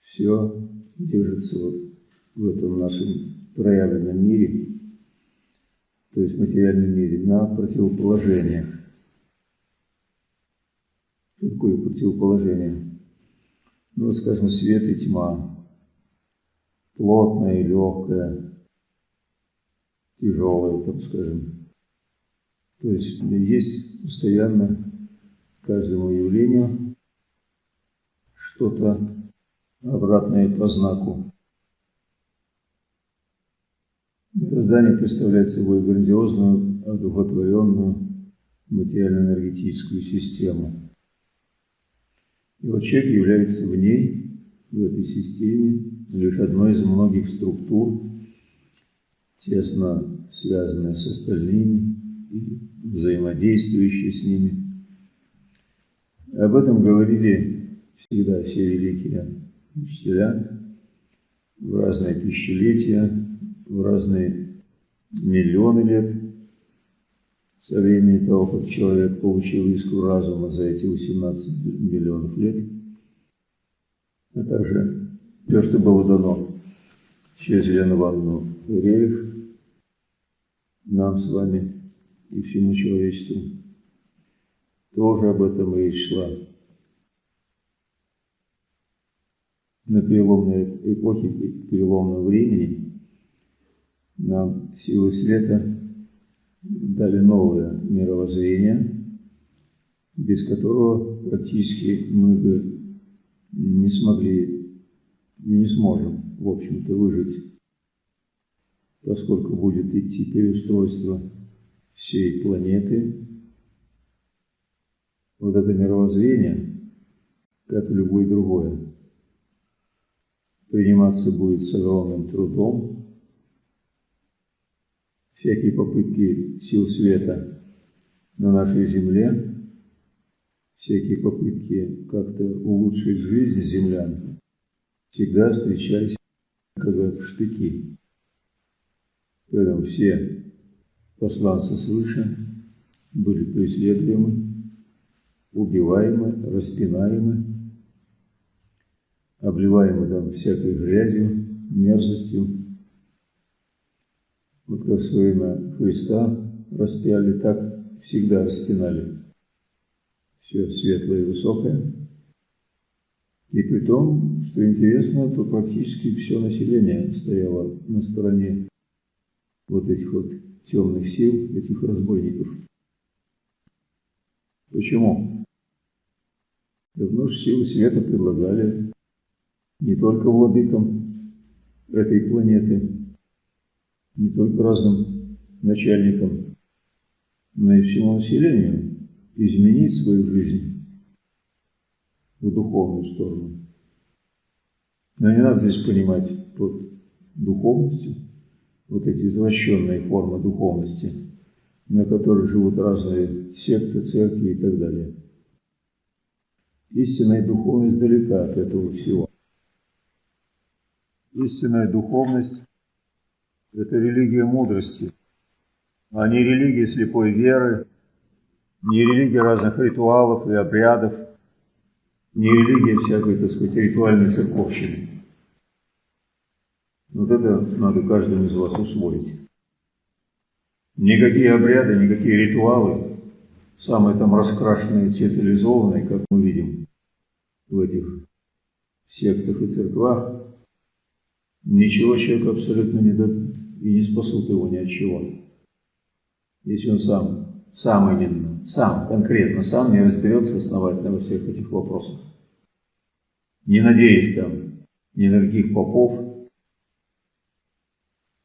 Все держится вот в этом нашем проявленном мире, то есть материальном мире, на противоположениях. Что такое противоположение? Ну, скажем, свет и тьма, плотное и легкое, тяжелое, так скажем. То есть есть постоянно каждому явлению что-то обратное по знаку. Мироздание представляет собой грандиозную, одухотворенную материально-энергетическую систему. И вот человек является в ней, в этой системе, лишь одной из многих структур, тесно связанной с остальными и взаимодействующей с ними. Об этом говорили всегда все великие учителя в разные тысячелетия, в разные миллионы лет со времени того, как человек получил искру разума за эти 18 миллионов лет, а также все, что было дано через Елену Ивановну Рерих, нам с вами и всему человечеству, тоже об этом и шла. На переломной эпохе, переломного времени нам силы света дали новое мировоззрение, без которого практически мы бы не смогли и не сможем, в общем-то, выжить, поскольку будет идти переустройство всей планеты. Вот это мировоззрение, как и любое другое, приниматься будет с огромным трудом, всякие попытки сил света на нашей земле, всякие попытки как-то улучшить жизнь землян, всегда встречались как в штыки. Поэтому все посланцы свыше были преследуемы, убиваемы, распинаемы, обливаемы там всякой грязью, мерзостью, вот как в свое время Христа распяли, так всегда распинали. Все светлое и высокое. И при том, что интересно, то практически все население стояло на стороне вот этих вот темных сил, этих разбойников. Почему? Давно же силы света предлагали не только владыкам этой планеты, не только разным начальникам, но и всему населению изменить свою жизнь в духовную сторону. Но не надо здесь понимать под духовностью вот эти извращенные формы духовности, на которых живут разные секты, церкви и так далее. Истинная духовность далека от этого всего. Истинная духовность это религия мудрости, а не религия слепой веры, не религия разных ритуалов и обрядов, не религия всякой, так сказать, ритуальной церковщины. Вот это надо каждому из вас усвоить. Никакие обряды, никакие ритуалы, самые там раскрашенные, театрализованные, как мы видим в этих сектах и церквах, ничего человеку абсолютно не дадут и не спасут его ни от чего. Если он сам, сам именно, сам, конкретно сам не разберется основательно во всех этих вопросах. Не надеясь там ни на каких попов.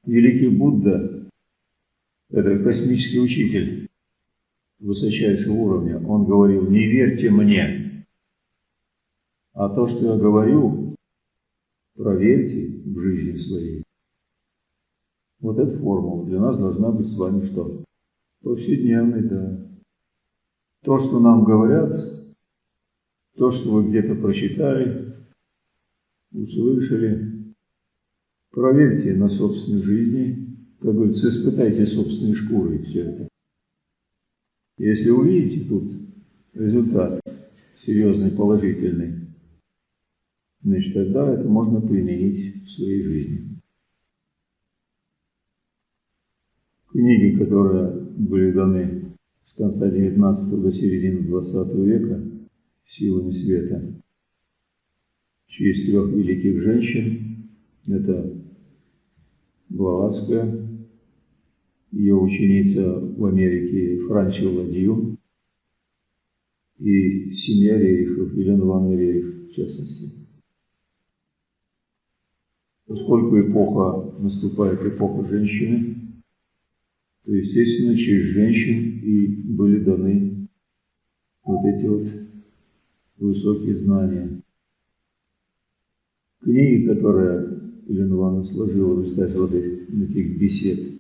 Великий Будда – это космический учитель высочайшего уровня. Он говорил, не верьте мне, а то, что я говорю, проверьте в жизни своей. Вот эта формула для нас должна быть с вами что? Повседневной, да. То, что нам говорят, то, что вы где-то прочитали, услышали, проверьте на собственной жизни, как говорится, испытайте собственной шкурой все это. Если увидите тут результат серьезный, положительный, значит, тогда это можно применить в своей жизни. Книги, которые были даны с конца XIX до середины XX века силами света, через трех великих женщин, это Блаватская, ее ученица в Америке Франчи Ладью и семья Рерихов, Елена Ивановна Рерих в частности. Поскольку эпоха, наступает эпоха женщины, то, естественно, через женщин и были даны вот эти вот высокие знания. Книги, которые Елена Ивановна сложила в результате вот этих, этих бесед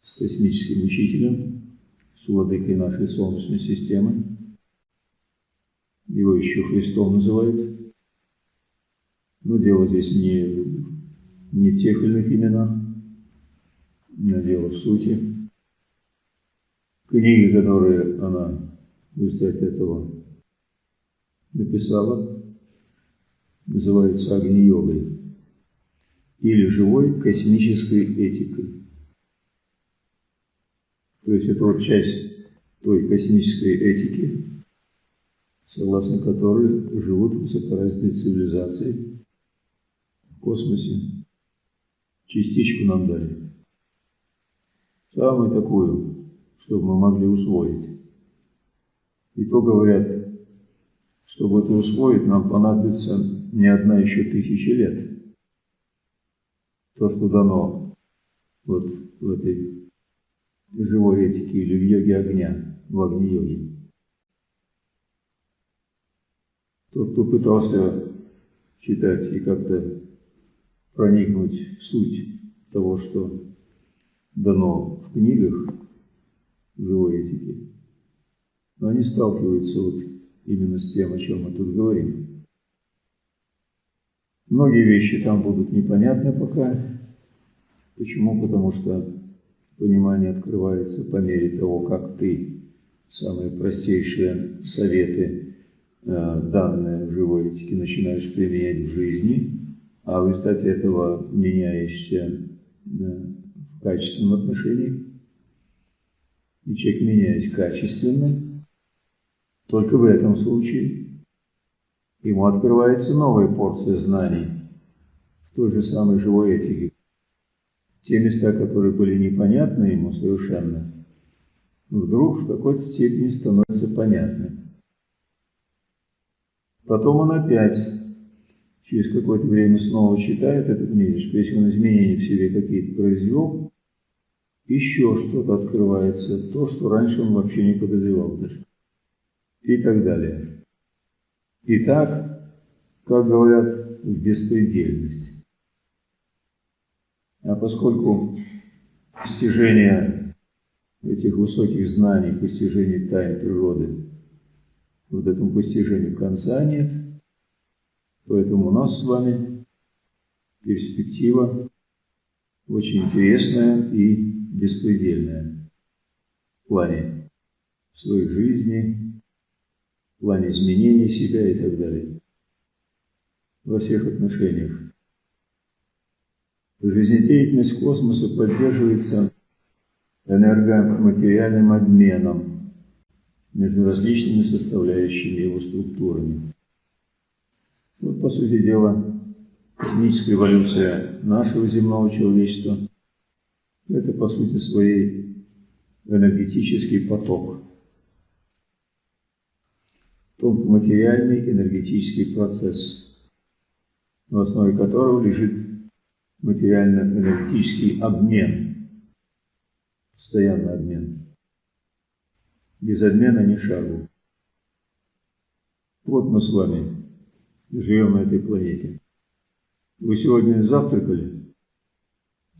с космическим учителем, с владыкой нашей Солнечной системы, его еще Христом называют, но дело здесь не, не в тех или иных именах, но дело в сути. Книги, которые она в результате этого написала, называются Агни-йогой или живой космической этикой. То есть это вот часть той космической этики, согласно которой живут высокоразвитые цивилизации в космосе. Частичку нам дали. Самую такую, чтобы мы могли усвоить. И то говорят, чтобы это усвоить, нам понадобится не одна еще тысяча лет. То, что дано вот в этой живой этике или в йоге огня, в огне-йоге. Тот, кто пытался читать и как-то проникнуть в суть того, что дано в книгах живой этики, они сталкиваются вот именно с тем, о чем мы тут говорим. Многие вещи там будут непонятны пока. Почему? Потому что понимание открывается по мере того, как ты самые простейшие советы Э, данные в живой этике начинаешь применять в жизни, а в результате этого меняешься в качественном отношении, и человек меняясь качественно, только в этом случае ему открывается новая порция знаний в той же самой живой этике. Те места, которые были непонятны ему совершенно, вдруг в какой-то степени становятся понятны. Потом он опять через какое-то время снова читает эту книжечку. Если он изменения в себе какие-то произвел, еще что-то открывается, то, что раньше он вообще не подозревал даже. И так далее. Итак, как говорят, в беспредельность. А поскольку постижение этих высоких знаний, постижение тайн природы вот этому постижению конца нет. Поэтому у нас с вами перспектива очень интересная и беспредельная в плане своей жизни, в плане изменения себя и так далее. Во всех отношениях. Жизнедеятельность космоса поддерживается энергоматериальным обменом между различными составляющими его структурами. Вот, по сути дела, космическая эволюция нашего земного человечества – это, по сути своей, энергетический поток, тонкоматериальный энергетический процесс, в основе которого лежит материально-энергетический обмен, постоянный обмен без обмена ни шагу. Вот мы с вами живем на этой планете. Вы сегодня завтракали?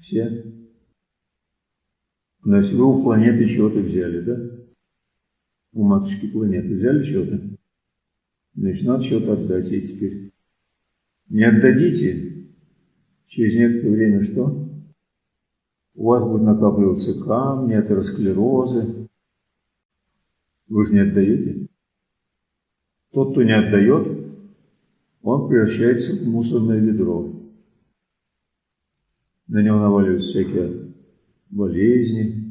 Все? Значит, вы у планеты чего-то взяли, да? У матушки планеты взяли чего-то? Значит, надо что-то отдать ей теперь. Не отдадите, через некоторое время что? У вас будут накапливаться камни, атеросклерозы, вы же не отдаете? Тот, кто не отдает, он превращается в мусорное ведро. На него наваливаются всякие болезни,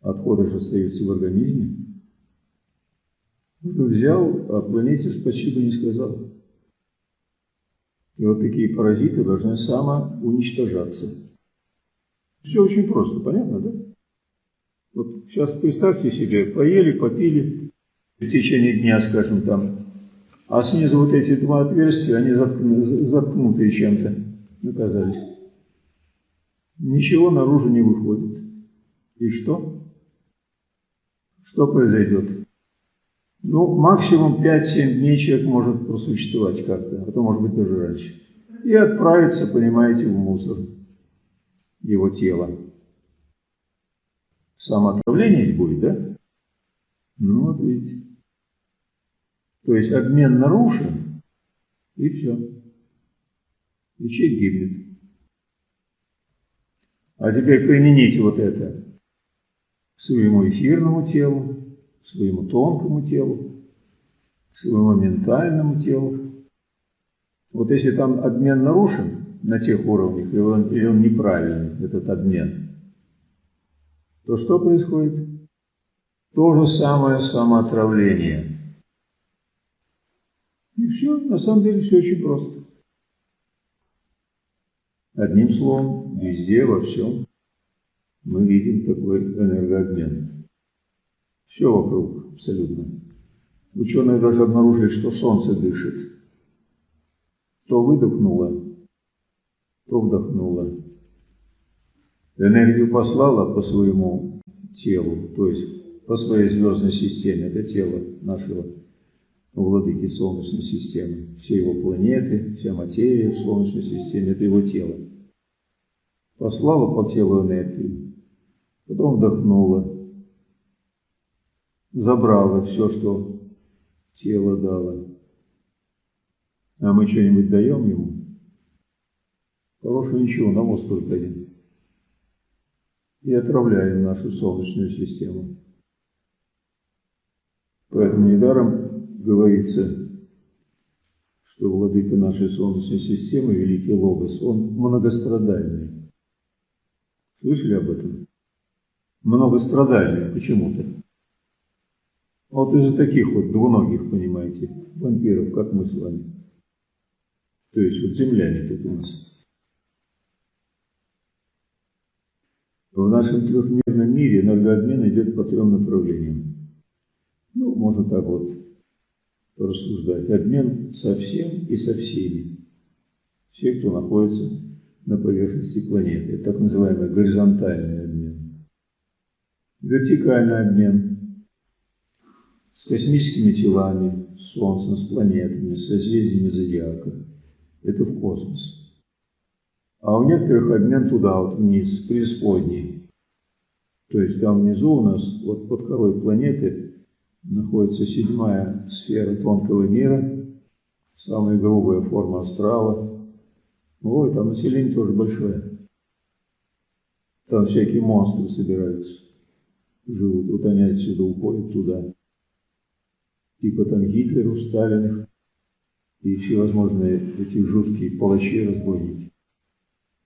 отходы же остаются в организме. Он взял, а планете спасибо не сказал. И вот такие паразиты должны самоуничтожаться. Все очень просто, понятно, да? Вот сейчас представьте себе, поели, попили в течение дня, скажем, там, а снизу вот эти два отверстия, они заткнутые чем-то оказались. Ничего наружу не выходит. И что? Что произойдет? Ну, максимум 5-7 дней человек может просуществовать как-то, а то может быть даже раньше. И отправиться, понимаете, в мусор его тела. Самоотравление будет, да? Ну вот видите. То есть обмен нарушен, и все. И человек гибнет. А теперь примените вот это к своему эфирному телу, к своему тонкому телу, к своему ментальному телу. Вот если там обмен нарушен на тех уровнях, или он, или он неправильный, этот обмен, то что происходит? То же самое самоотравление. И все, на самом деле все очень просто. Одним словом, везде, во всем мы видим такой энергообмен. Все вокруг абсолютно. Ученые даже обнаружили, что Солнце дышит. То выдохнуло, то вдохнуло. Энергию послала по своему телу, то есть по своей звездной системе, это тело нашего владыки Солнечной системы. Все его планеты, вся материя в Солнечной системе – это его тело. Послала по телу энергию, потом вдохнула, забрала все, что тело дало. А мы что-нибудь даем ему? Хорошего ничего, навоз только один. И отравляем нашу Солнечную систему. Поэтому недаром говорится, что владыка нашей Солнечной системы, Великий Логос, он многострадальный. Слышали об этом? Многострадальный почему-то. Вот из-за таких вот двуногих, понимаете, вампиров, как мы с вами. То есть вот земляне тут у нас. В нашем трехмерном мире энергообмен идет по трем направлениям. Ну, можно так вот рассуждать. Обмен со всем и со всеми. Все, кто находится на поверхности планеты. Это так называемый горизонтальный обмен. Вертикальный обмен с космическими телами, с Солнцем, с планетами, с созвездиями зодиака. Это в космос. А у некоторых обмен туда, вот вниз, преисподней. То есть там внизу у нас, вот под корой планеты, находится седьмая сфера тонкого мира, самая грубая форма астрала. Ой, там население тоже большое. Там всякие монстры собираются, живут. Вот они отсюда уходят туда. Типа там Гитлеров, Сталиных и всевозможные эти жуткие палачи-разбойники.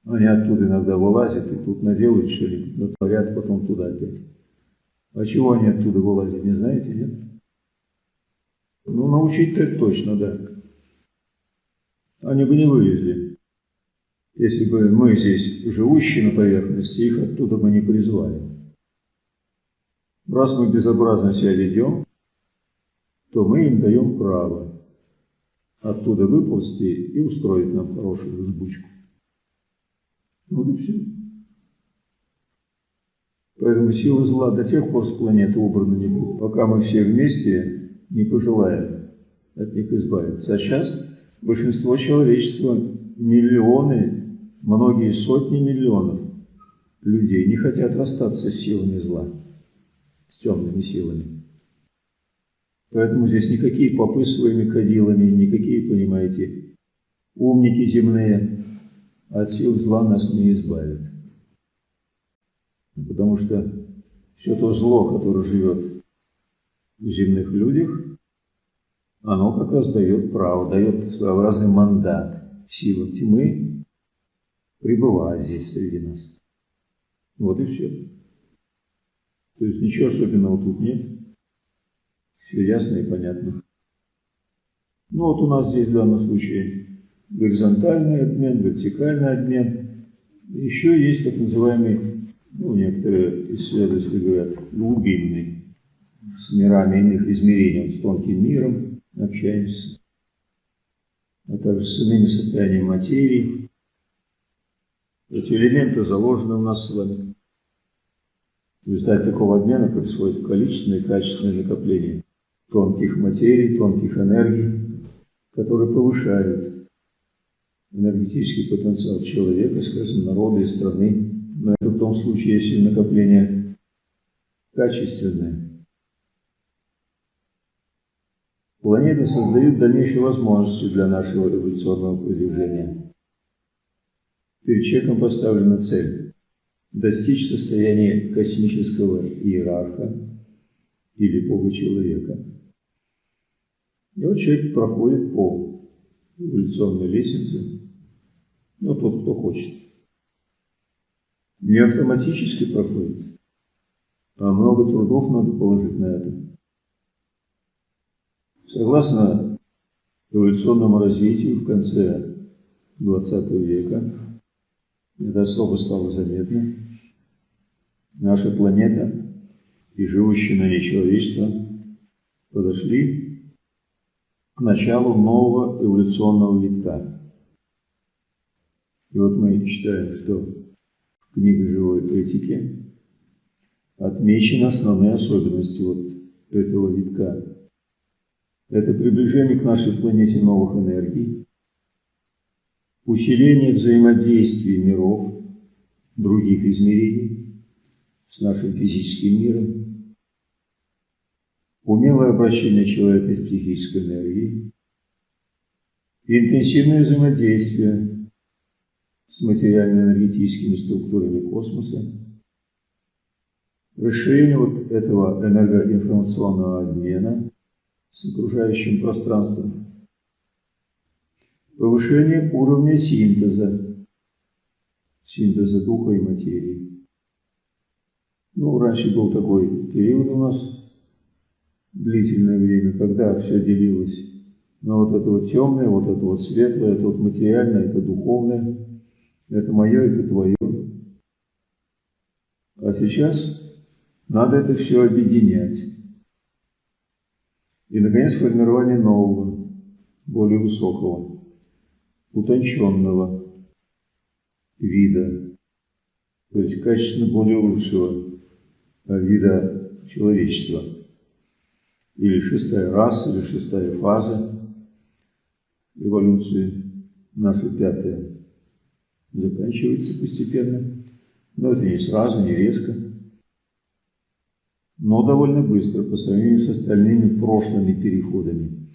Они оттуда иногда вылазят и тут наделают что-нибудь, натворят потом туда опять. А чего они оттуда вылазят, не знаете, нет? Ну, научить-то точно, да. Они бы не вылезли, если бы мы здесь, живущие на поверхности, их оттуда бы не призвали. Раз мы безобразно себя ведем, то мы им даем право оттуда выползти и устроить нам хорошую взбучку. Вот и все. Поэтому силы зла до тех пор с планеты убраны не будут, пока мы все вместе не пожелаем от них избавиться. А сейчас большинство человечества, миллионы, многие сотни миллионов людей не хотят расстаться с силами зла, с темными силами. Поэтому здесь никакие попы своими кадилами, никакие, понимаете, умники земные от сил зла нас не избавит. Потому что все то зло, которое живет в земных людях, оно как раз дает право, дает своеобразный мандат силам тьмы, пребывая здесь среди нас. Вот и все. То есть ничего особенного тут нет. Все ясно и понятно. Ну вот у нас здесь в данном случае горизонтальный обмен, вертикальный обмен. Еще есть так называемый, ну, некоторые исследователи говорят, глубинный, с мирами иных измерений, с тонким миром общаемся, а также с иными состояниями материи. Эти элементы заложены у нас с вами. В результате такого обмена происходит количественное и качественное накопление тонких материй, тонких энергий, которые повышают энергетический потенциал человека, скажем, народа и страны. Но это в том случае, если накопление качественное. Планеты создают дальнейшие возможности для нашего эволюционного продвижения. Перед человеком поставлена цель достичь состояния космического иерарха или Бога человека. И вот человек проходит по эволюционной лестнице, ну, тот, кто хочет. Не автоматически проходит, а много трудов надо положить на это. Согласно эволюционному развитию в конце 20 века, это особо стало заметно, наша планета и живущее на ней человечество подошли к началу нового эволюционного витка. И вот мы читаем, что в книге живой этики отмечены основные особенности вот этого витка. Это приближение к нашей планете новых энергий, усиление взаимодействия миров, других измерений, с нашим физическим миром, умелое обращение человека с психической энергией, интенсивное взаимодействие с материально-энергетическими структурами космоса, расширение вот этого энергоинформационного обмена с окружающим пространством, повышение уровня синтеза, синтеза духа и материи, ну, раньше был такой период у нас, длительное время, когда все делилось на вот это вот темное, вот это вот светлое, это вот материальное, это духовное, это мое, это твое. А сейчас надо это все объединять. И, наконец, формирование нового, более высокого, утонченного вида, то есть качественно более лучшего вида человечества. Или шестая раса, или шестая фаза эволюции, наша пятая, заканчивается постепенно. Но это не сразу, не резко, но довольно быстро по сравнению с остальными прошлыми переходами.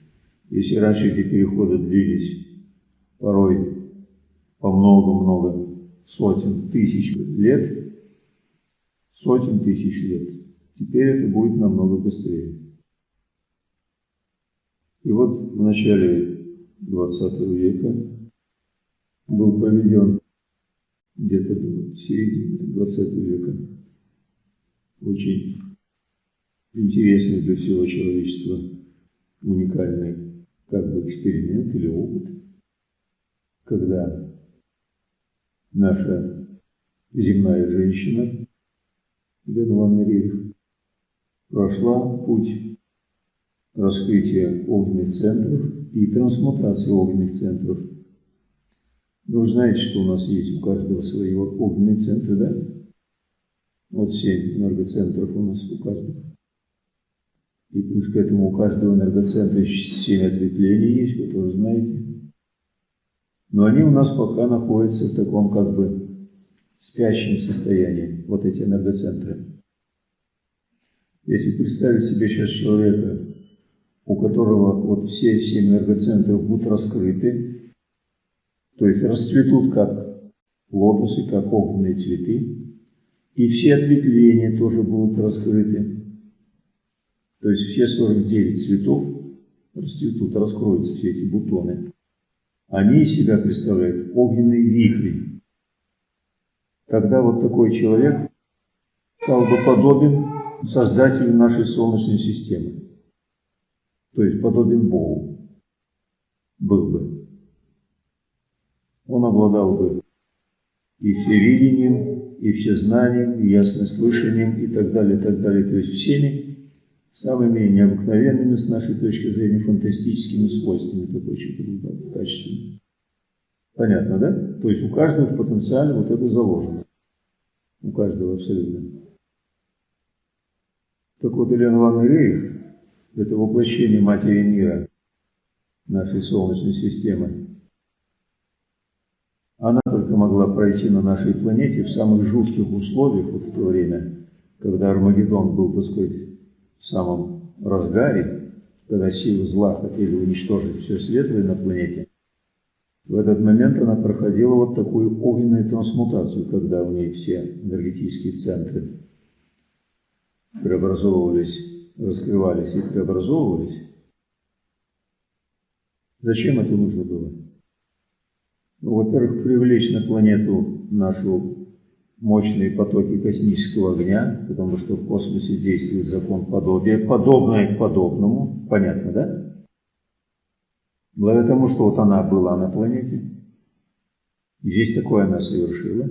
Если раньше эти переходы длились порой по много-много сотен тысяч лет, сотен тысяч лет. Теперь это будет намного быстрее. И вот в начале 20 века был проведен где-то до середины 20 века очень интересный для всего человечества уникальный как бы эксперимент или опыт, когда наша земная женщина Елена Ивановна Рерих, прошла путь раскрытия огненных центров и трансмутации огненных центров. Вы знаете, что у нас есть у каждого свои огненные центры, да? Вот семь энергоцентров у нас у каждого. И плюс к этому у каждого энергоцентра семь ответвлений есть, вы тоже знаете. Но они у нас пока находятся в таком как бы спящем состоянии, вот эти энергоцентры. Если представить себе сейчас человека, у которого вот все семь энергоцентров будут раскрыты, то есть расцветут как лотосы, как огненные цветы, и все ответвления тоже будут раскрыты. То есть все 49 цветов расцветут, раскроются все эти бутоны, они из себя представляют огненные вихри. Тогда вот такой человек стал бы подобен создателю нашей Солнечной системы. То есть подобен Богу. Был бы. Он обладал бы и всевидением, и всезнанием, и яснослышанием, и так далее, и так далее. То есть всеми самыми необыкновенными с нашей точки зрения фантастическими свойствами такой человек в качестве. Понятно, да? То есть у каждого в потенциале вот это заложено. У каждого абсолютно. Так вот, Ильян Ивановна это воплощение Матери мира, нашей Солнечной системы. Могла пройти на нашей планете в самых жутких условиях вот в то время, когда Армагеддон был, так сказать, в самом разгаре, когда силы зла хотели уничтожить все светлое на планете. В этот момент она проходила вот такую огненную трансмутацию, когда в ней все энергетические центры преобразовывались, раскрывались и преобразовывались. Зачем это нужно было? Во-первых, привлечь на планету нашу мощные потоки космического огня, потому что в космосе действует закон подобия, подобное к подобному, понятно, да? Благодаря тому, что вот она была на планете, здесь такое она совершила,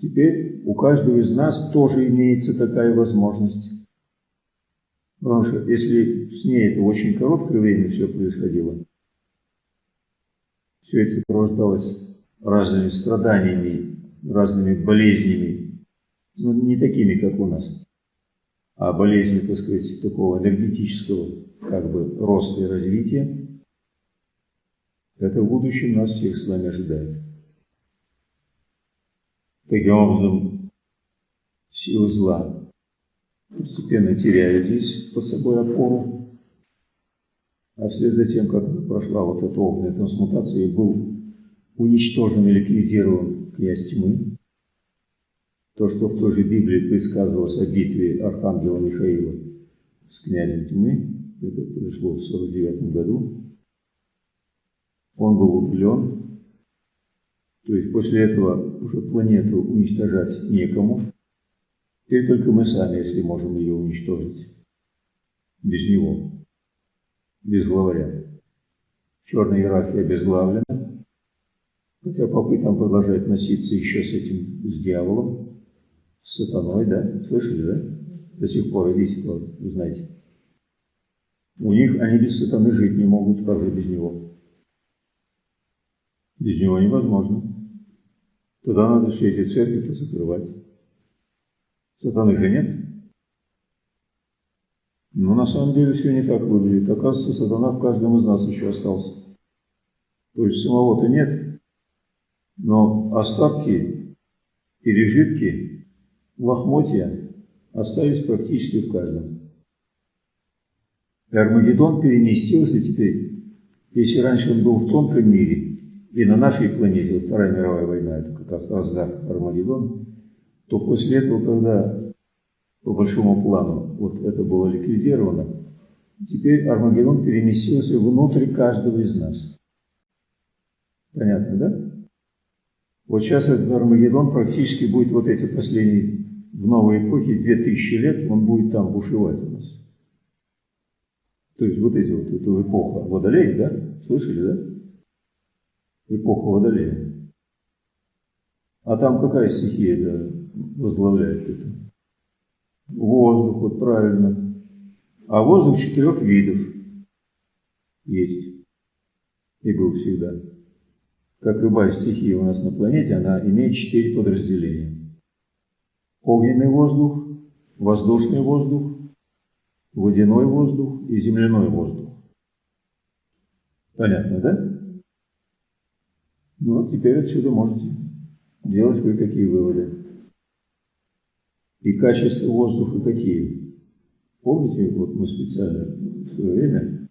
теперь у каждого из нас тоже имеется такая возможность. Потому что если с ней это очень короткое время все происходило, все это сопровождалось разными страданиями, разными болезнями, но не такими, как у нас, а болезни, так сказать, такого энергетического как бы роста и развития, это в будущем нас всех с вами ожидает. Таким образом, силы зла постепенно теряют здесь под собой опору, а вслед за тем, как прошла вот эта огненная трансмутация, и был уничтожен и ликвидирован князь тьмы, то, что в той же Библии предсказывалось о битве Архангела Михаила с князем тьмы, это произошло в 49 году, он был удален, то есть после этого уже планету уничтожать некому, теперь только мы сами, если можем ее уничтожить, без него без главаря. Черная иерархия обезглавлена, хотя попытка продолжает носиться еще с этим, с дьяволом, с сатаной, да? Слышали, да? До сих пор идите, вы знаете. У них они без сатаны жить не могут, как же без него? Без него невозможно. Тогда надо все эти церкви закрывать. Сатаны же нет. Но на самом деле все не так выглядит. Оказывается, сатана в каждом из нас еще остался. То есть самого-то нет, но остатки, пережитки, лохмотья остались практически в каждом. И Армагеддон переместился теперь, если раньше он был в тонком мире, и на нашей планете, вот Вторая мировая война, это как раз разгар Армагеддон, то после этого, когда по большому плану вот это было ликвидировано, теперь Армагеддон переместился внутрь каждого из нас. Понятно, да? Вот сейчас этот Армагеддон практически будет вот эти последние, в новой эпохе, 2000 лет, он будет там бушевать у нас. То есть вот эти вот, эту эпоху Водолея, да? Слышали, да? Эпоха Водолея. А там какая стихия это возглавляет это? Воздух, вот правильно. А воздух четырех видов есть. И был всегда. Как любая стихия у нас на планете, она имеет четыре подразделения. Огненный воздух, воздушный воздух, водяной воздух и земляной воздух. Понятно, да? Ну теперь отсюда можете делать кое-какие выводы. И качество воздуха какие? Помните, вот мы специально в свое время,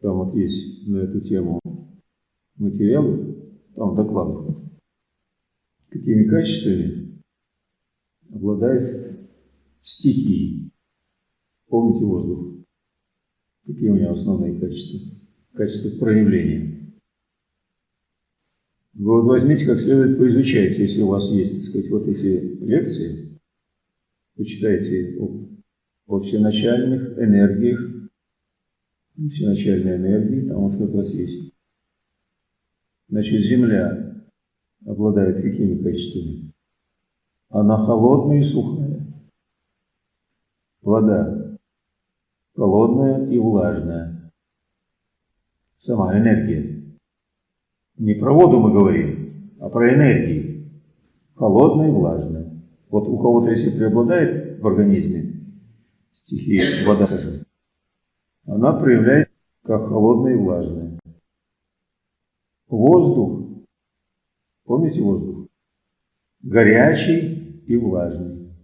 там вот есть на эту тему материалы, там докладов, какими качествами обладает стихии. Помните воздух? Какие у него основные качества? Качества проявления. Вы вот возьмите, как следует поизучайте, если у вас есть, так сказать, вот эти лекции, почитайте о, всеначальных энергиях, всеначальной энергии, там вот как раз есть. Значит, Земля обладает какими качествами? Она холодная и сухая. Вода холодная и влажная. Сама энергия. Не про воду мы говорим, а про энергии. Холодная и влажная. Вот у кого-то, если преобладает в организме стихия вода, она проявляется как холодная и влажная. Воздух, помните воздух? Горячий и влажный.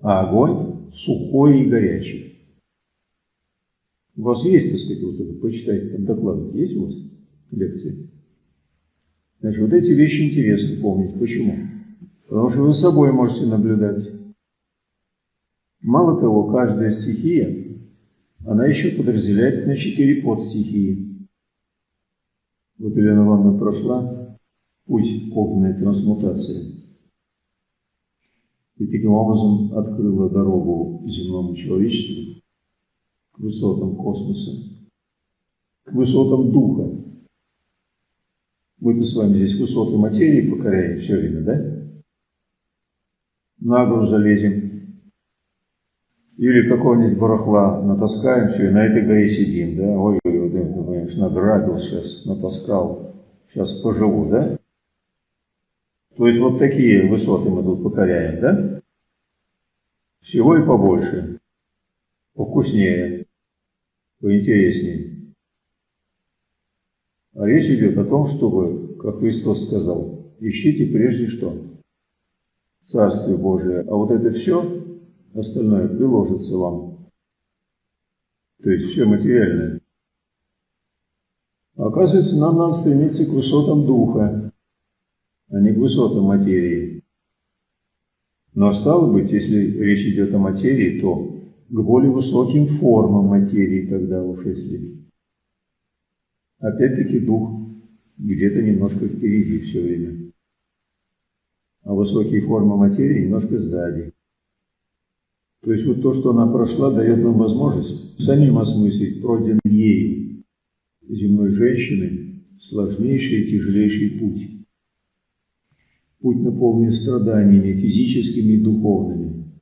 А огонь сухой и горячий. У вас есть, так сказать, вот это, почитайте, там доклад есть у вас лекции? Значит, вот эти вещи интересно помнить. Почему? Потому что вы с собой можете наблюдать. Мало того, каждая стихия, она еще подразделяется на четыре подстихии. Вот Елена Ивановна прошла путь огненной трансмутации. И таким образом открыла дорогу земному человечеству к высотам космоса, к высотам духа. Мы-то с вами здесь высоты материи покоряем все время, да? На гору залезем. Или какого-нибудь барахла натаскаем, все, и на этой горе сидим, да? Ой, ой, это, понимаешь, награбил сейчас, натаскал, сейчас поживу, да? То есть вот такие высоты мы тут покоряем, да? Всего и побольше, повкуснее поинтереснее. А речь идет о том, чтобы, как Христос сказал, ищите прежде что? Царствие Божие. А вот это все, остальное приложится вам. То есть все материальное. Оказывается, нам надо стремиться к высотам духа, а не к высотам материи. Но стало быть, если речь идет о материи, то к более высоким формам материи тогда уж если. Опять-таки дух где-то немножко впереди все время. А высокие формы материи немножко сзади. То есть вот то, что она прошла, дает нам возможность самим осмыслить пройденный ею земной женщины сложнейший и тяжелейший путь. Путь наполнен страданиями физическими и духовными.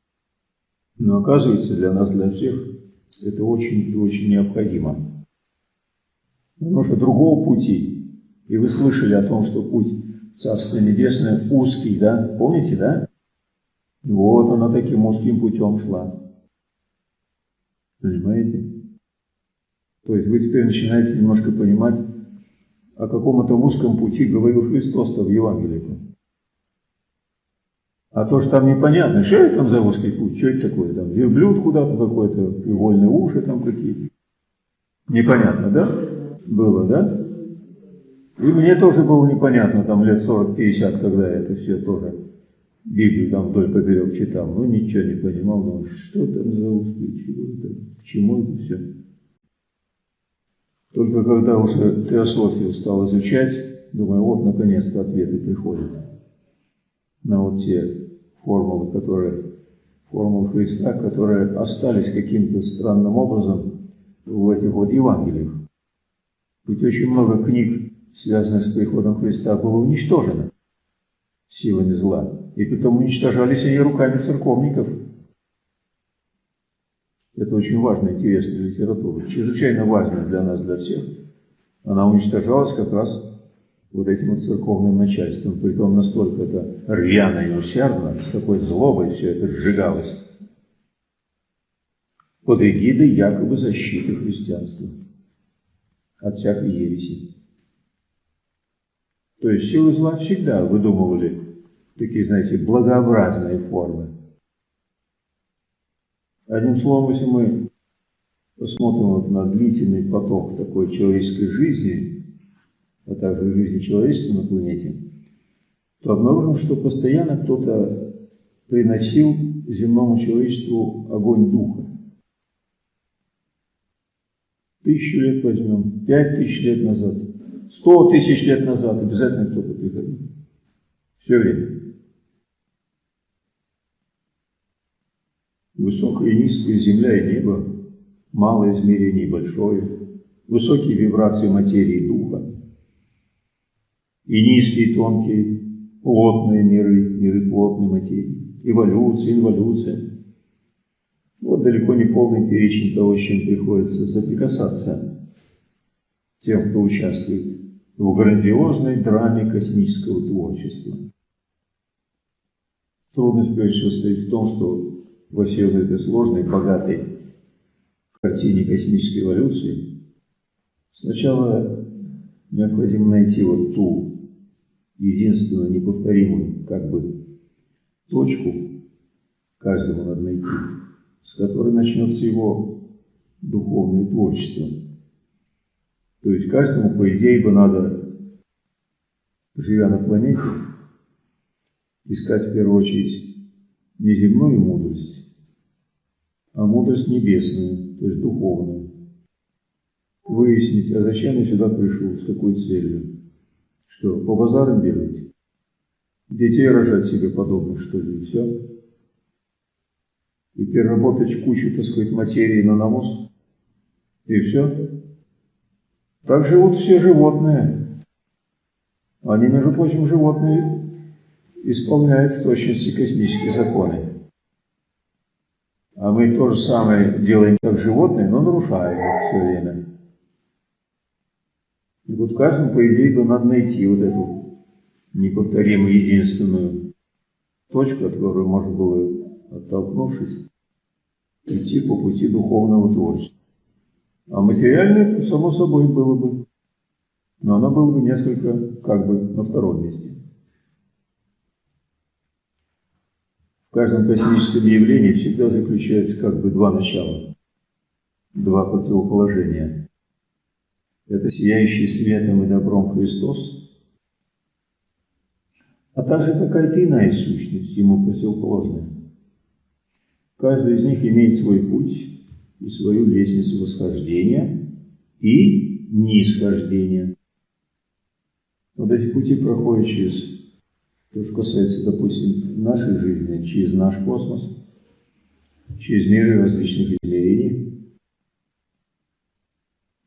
Но оказывается, для нас, для всех, это очень и очень необходимо. Потому что другого пути, и вы слышали о том, что путь Царства Небесное узкий, да? Помните, да? Вот она таким узким путем шла. Понимаете? То есть вы теперь начинаете немножко понимать, о каком это узком пути говорил Христос-то в Евангелии. -то. А то, что там непонятно, что это там за узкий путь, что это такое, там верблюд куда-то какой-то, и вольные уши там какие-то. Непонятно, да? Было, да? И мне тоже было непонятно, там лет 40-50, когда это все тоже Библию там вдоль поперек читал, но ничего не понимал, думал, что там за узкий, чего это, к чему это все. Только когда уже теософию стал изучать, думаю, вот наконец-то ответы приходят на вот те формулы, которые, формулы Христа, которые остались каким-то странным образом в этих вот Евангелиях. Ведь очень много книг, связанных с приходом Христа, было уничтожено силами зла. И потом уничтожались они руками церковников. Это очень важная, интересная литература, чрезвычайно важная для нас, для всех. Она уничтожалась как раз вот этим вот церковным начальством, притом настолько это рьяно и усердно, с такой злобой все это сжигалось, под эгидой якобы защиты христианства от всякой ереси. То есть силы зла всегда выдумывали такие, знаете, благообразные формы. Одним словом, если мы посмотрим вот на длительный поток такой человеческой жизни, а также жизни человечества на планете, то обнаружим, что постоянно кто-то приносил земному человечеству огонь духа. Тысячу лет возьмем, пять тысяч лет назад, сто тысяч лет назад, обязательно кто-то приходил. Все время. Высокая и низкая земля и небо, малое измерение и большое, высокие вибрации материи и духа, и низкие, и тонкие, плотные миры, миры плотной материи, эволюция, инволюция. Вот далеко не полный перечень того, с чем приходится соприкасаться тем, кто участвует в грандиозной драме космического творчества. Трудность прежде всего состоит в том, что во всей вот этой сложной, богатой картине космической эволюции сначала необходимо найти вот ту единственную неповторимую как бы точку, каждому надо найти, с которой начнется его духовное творчество. То есть каждому, по идее, бы надо, живя на планете, искать в первую очередь не земную мудрость, а мудрость небесную, то есть духовную. Выяснить, а зачем я сюда пришел, с какой целью. Что, по базарам бегать? Детей рожать себе подобных, что ли, и все? И переработать кучу, так сказать, материи на навоз? И все? Так живут все животные. Они, между прочим, животные исполняют в точности космические законы. А мы то же самое делаем, как животные, но нарушаем их все время. И вот каждому, по идее, бы надо найти вот эту неповторимую единственную точку, от которой можно было, оттолкнувшись, идти по пути духовного творчества. А материальное, само собой, было бы, но оно было бы несколько как бы на втором месте. В каждом космическом явлении всегда заключается как бы два начала, два противоположения – это сияющий светом и добром Христос, а также какая-то иная сущность, ему противоположная. Каждый из них имеет свой путь и свою лестницу восхождения и нисхождения. Вот эти пути проходят через то, что касается, допустим, нашей жизни, через наш космос, через миры различных измерений,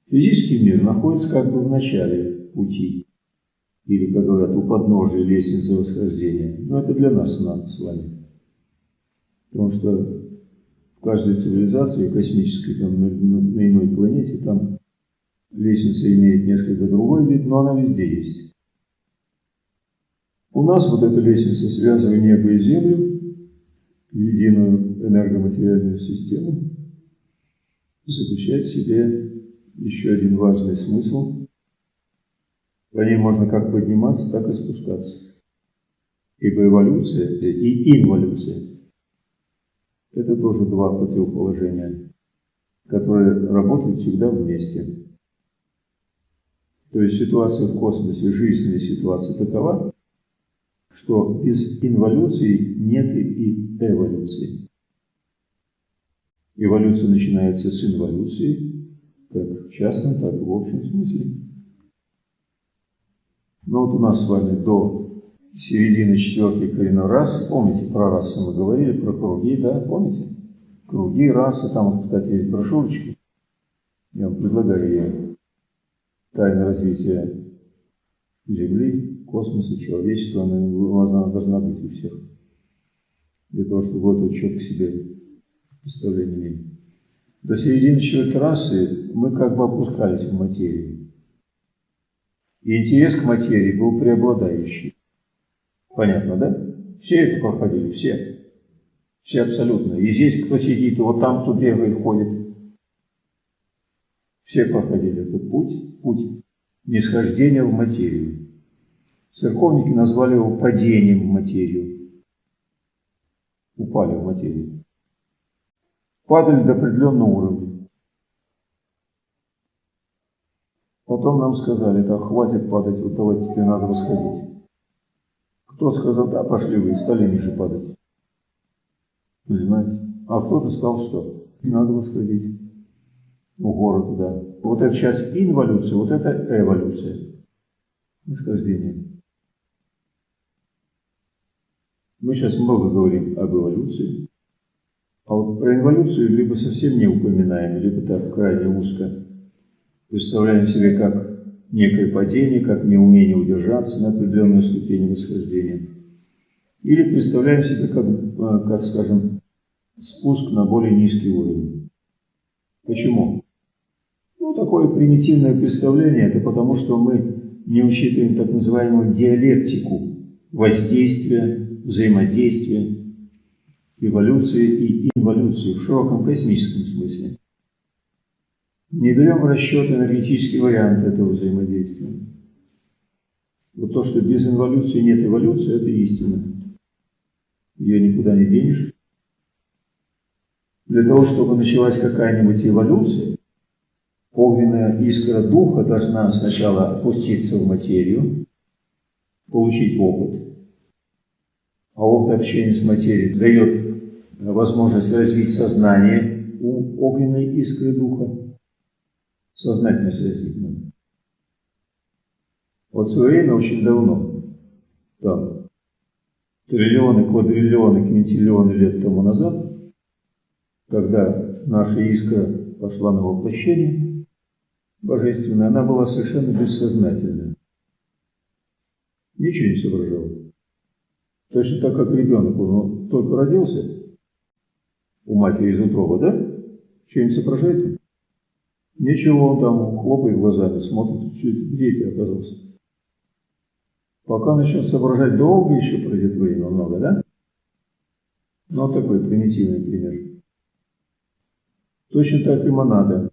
Физический мир находится как бы в начале пути, или, как говорят, у подножия лестницы восхождения. Но это для нас с вами. Потому что каждой цивилизации космической, там, на, на, на иной планете, там лестница имеет несколько другой вид, но она везде есть. У нас вот эта лестница, связывая небо и землю в единую энергоматериальную систему, заключает в себе еще один важный смысл. По ней можно как подниматься, так и спускаться. Ибо эволюция и инволюция – это тоже два противоположения, которые работают всегда вместе. То есть ситуация в космосе, жизненная ситуация такова, что без инволюции нет и эволюции. Эволюция начинается с инволюции, как в частном, так и в общем смысле. Но вот у нас с вами до середины четвертой коренной расы, помните, про расы мы говорили, про круги, да, помните? Круги, расы, там кстати, есть брошюрочки. Я вам предлагаю ее. Тайна развития Земли, космоса, человечества, она, она должна быть у всех. Для того, чтобы вот четко себе представление иметь. До середины четвертой расы мы как бы опускались в материю. И интерес к материи был преобладающий. Понятно, да? Все это проходили, все. Все абсолютно. И здесь кто сидит, и вот там кто бегает, ходит. Все проходили этот путь, путь нисхождения в материю. Церковники назвали его падением в материю. Упали в материю падали до определенного уровня. Потом нам сказали, так, хватит падать, вот давайте теперь надо восходить. Кто сказал, да, пошли вы, стали ниже падать. Понимаете? А кто-то сказал, что надо восходить. в гору туда. Вот это сейчас инволюция, вот это эволюция. Восхождение. Мы сейчас много говорим об эволюции, а вот про инволюцию либо совсем не упоминаем, либо так крайне узко представляем себе как некое падение, как неумение удержаться на определенной ступени восхождения. Или представляем себе как, э, как скажем, спуск на более низкий уровень. Почему? Ну, такое примитивное представление, это потому, что мы не учитываем так называемую диалектику воздействия, взаимодействия, эволюции и инволюции в широком космическом смысле. Не берем в расчет энергетический вариант этого взаимодействия. Вот то, что без инволюции нет эволюции, это истина. Ее никуда не денешь. Для того, чтобы началась какая-нибудь эволюция, огненная искра духа должна сначала опуститься в материю, получить опыт. А опыт общения с материей дает возможность развить сознание у огненной искры духа сознательность развить надо. Вот в свое время, очень давно, там, триллионы, квадриллионы, квинтиллионы лет тому назад, когда наша искра пошла на воплощение божественное, она была совершенно бессознательная. Ничего не соображала. Точно так, как ребенок, он только родился у матери из утроба, да? Что-нибудь соображает? Ничего, он там хлопает глазами, смотрит, где ты оказался. Пока начнет соображать, долго еще пройдет время, много, да? Ну, такой примитивный пример. Точно так и монада.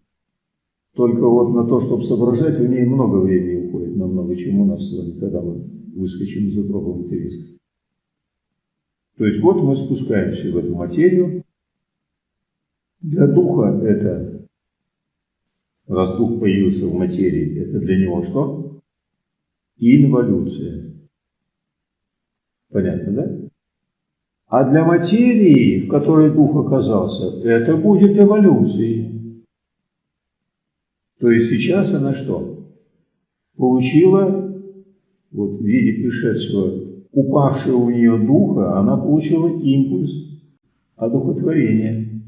Только вот на то, чтобы соображать, у ней много времени уходит, на много чему нас с вами, когда мы выскочим из утроба материнска. То есть вот мы спускаемся в эту материю. Для духа это раз дух появился в материи, это для него что? Инволюция. Понятно, да? А для материи, в которой дух оказался, это будет эволюцией. То есть сейчас она что? Получила, вот в виде пришедшего, упавшего у нее духа, она получила импульс одухотворения.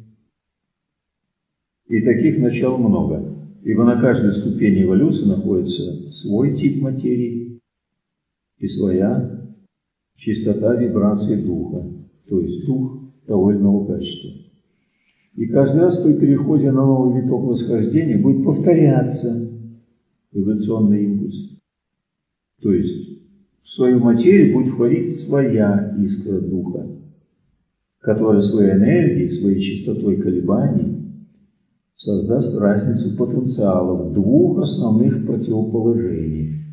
И таких начал много ибо на каждой ступени эволюции находится свой тип материи и своя чистота вибрации духа, то есть дух того или иного качества. И каждый раз при переходе на новый виток восхождения будет повторяться эволюционный импульс. То есть в свою материю будет входить своя искра духа, которая своей энергией, своей чистотой колебаний создаст разницу потенциалов двух основных противоположений,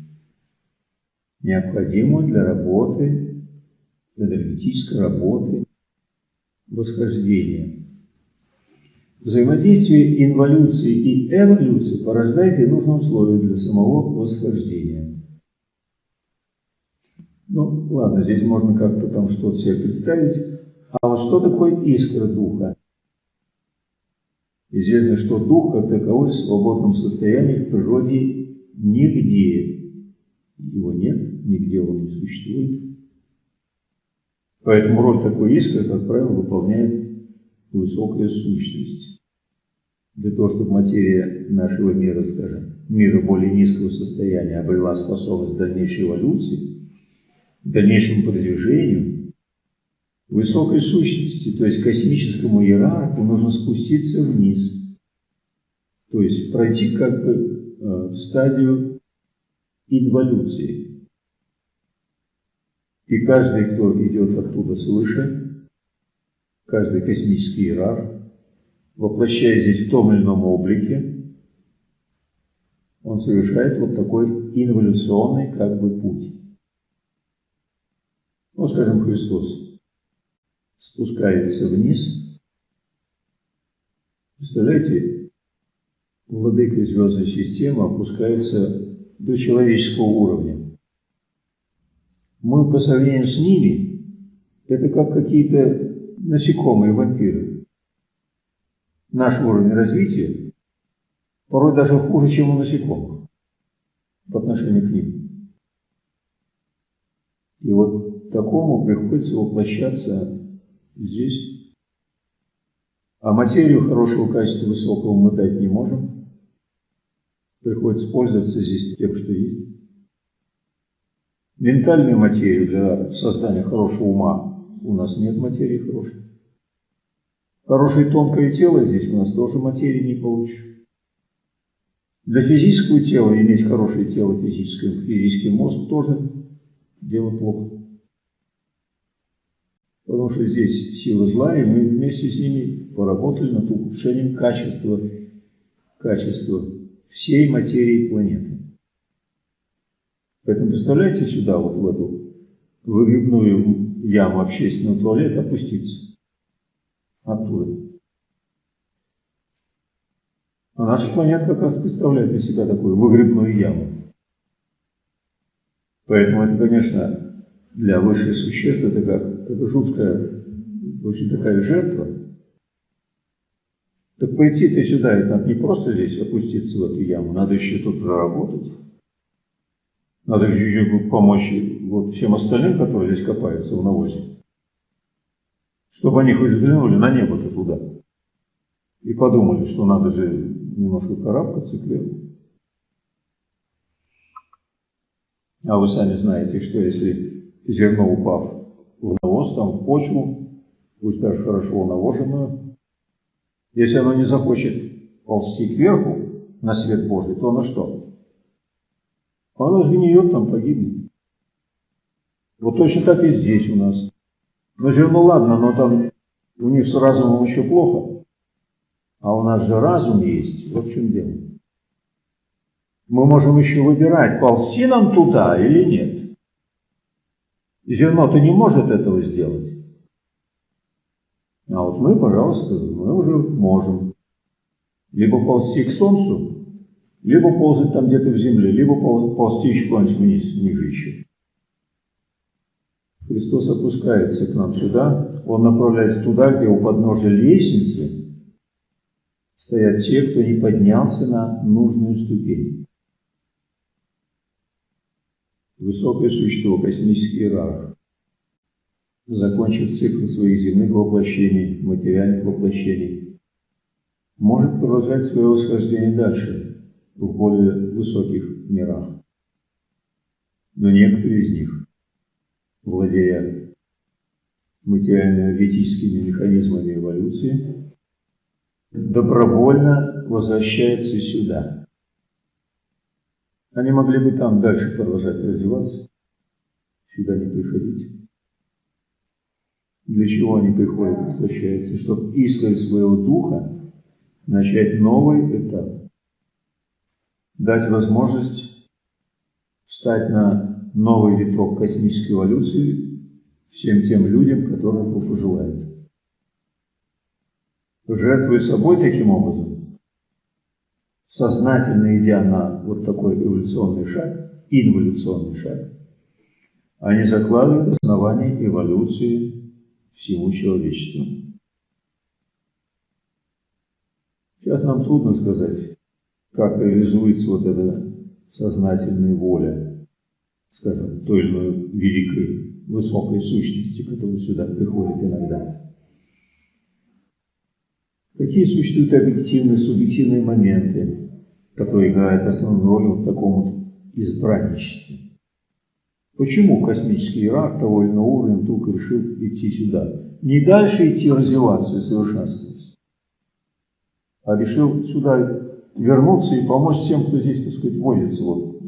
необходимую для работы, энергетической работы, восхождения. Взаимодействие инволюции и эволюции порождает и нужные условия для самого восхождения. Ну, ладно, здесь можно как-то там что-то себе представить. А вот что такое искра духа? Известно, что дух как таковой в свободном состоянии в природе нигде. Его нет, нигде он не существует. Поэтому роль такой искры, как правило, выполняет высокая сущность. Для того, чтобы материя нашего мира, скажем, мира более низкого состояния обрела способность дальнейшей эволюции, дальнейшему продвижению, высокой сущности, то есть космическому иерарху, нужно спуститься вниз. То есть пройти как бы э, в стадию инволюции. И каждый, кто идет оттуда свыше, каждый космический иерарх, воплощаясь здесь в том или ином облике, он совершает вот такой инволюционный как бы путь. Ну, скажем, Христос спускается вниз. Представляете, владыка звездной системы опускается до человеческого уровня. Мы по сравнению с ними, это как какие-то насекомые, вампиры. Наш уровень развития порой даже хуже, чем у насекомых по отношению к ним. И вот такому приходится воплощаться здесь. А материю хорошего качества, высокого мы дать не можем. Приходится пользоваться здесь тем, что есть. Ментальную материю для создания хорошего ума у нас нет материи хорошей. Хорошее тонкое тело здесь у нас тоже материи не получишь. Для физического тела иметь хорошее тело, физическое, физический мозг тоже дело плохо. Потому что здесь сила зла, и мы вместе с ними поработали над улучшением качества, качества всей материи планеты. Поэтому представляете сюда, вот в эту выгребную яму общественного туалета опуститься оттуда. А наша планета как раз представляет из себя такую выгребную яму. Поэтому это, конечно, для высших существ это как это жуткая, очень такая жертва. Так пойти-то сюда и там не просто здесь опуститься в эту яму, надо еще тут заработать. Надо еще помочь вот всем остальным, которые здесь копаются в навозе. Чтобы они хоть взглянули на небо-то туда. И подумали, что надо же немножко карабкаться кверху. А вы сами знаете, что если зерно упав в навоз, там в почву, пусть даже хорошо навоженную, если оно не захочет ползти кверху на свет Божий, то оно что? Оно сгниет там, погибнет. Вот точно так и здесь у нас. Но зерно ладно, но там у них с разумом еще плохо. А у нас же разум есть. Вот в чем дело. Мы можем еще выбирать, ползти нам туда или нет. Зерно-то не может этого сделать. А вот мы, пожалуйста, мы уже можем. Либо ползти к солнцу, либо ползать там где-то в земле, либо ползти еще куда-нибудь ниже еще. Христос опускается к нам сюда, Он направляется туда, где у подножия лестницы стоят те, кто не поднялся на нужную ступень. Высокое существо, космический иерарх, закончив цикл своих земных воплощений, материальных воплощений, может продолжать свое восхождение дальше, в более высоких мирах. Но некоторые из них, владея материально-энергетическими механизмами эволюции, добровольно возвращаются сюда. Они могли бы там дальше продолжать развиваться, сюда не приходить. Для чего они приходят, возвращаются? Чтобы искрой своего духа начать новый этап. Дать возможность встать на новый виток космической эволюции всем тем людям, которые этого пожелают жертвуя собой таким образом, сознательно идя на вот такой эволюционный шаг, инволюционный шаг, они закладывают основание эволюции всему человечеству. Сейчас нам трудно сказать, как реализуется вот эта сознательная воля, скажем, той или иной великой, высокой сущности, которая сюда приходит иногда. Какие существуют объективные, субъективные моменты, которые играют основную роль в таком вот избранничестве? Почему космический иерарх того или иного уровня вдруг решил идти сюда? Не дальше идти развиваться и совершенствоваться, а решил сюда вернуться и помочь тем, кто здесь, так сказать, возится вот